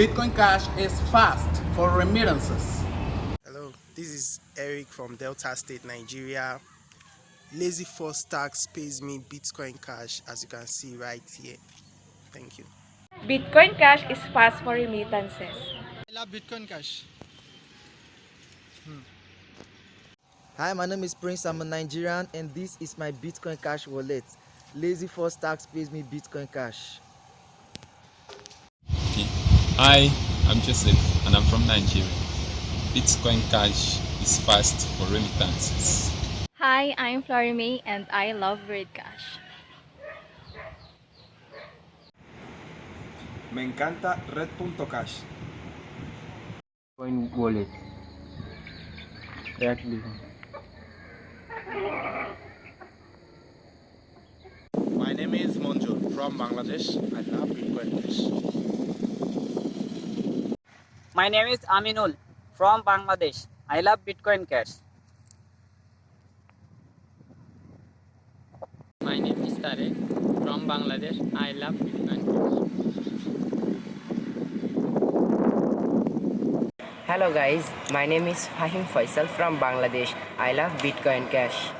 Bitcoin Cash is fast for remittances. Hello, this is Eric from Delta State, Nigeria. Lazy Force Tax pays me Bitcoin Cash as you can see right here. Thank you. Bitcoin Cash is fast for remittances. I love Bitcoin Cash. Hmm. Hi, my name is Prince. I'm a Nigerian, and this is my Bitcoin Cash wallet. Lazy Force Tax pays me Bitcoin Cash. Okay. Hi, I'm Joseph and I'm from Nigeria. Bitcoin Cash is fast for remittances. Hi, I'm Flori May and I love Red Cash. Me encanta Red.cash. Bitcoin wallet. Exactly. My name is Monjur from Bangladesh. I love Bitcoin Cash. My name is Aminul from Bangladesh. I love Bitcoin Cash. My name is Tarek from Bangladesh. I love Bitcoin Hello guys, my name is Fahim Faisal from Bangladesh. I love Bitcoin Cash.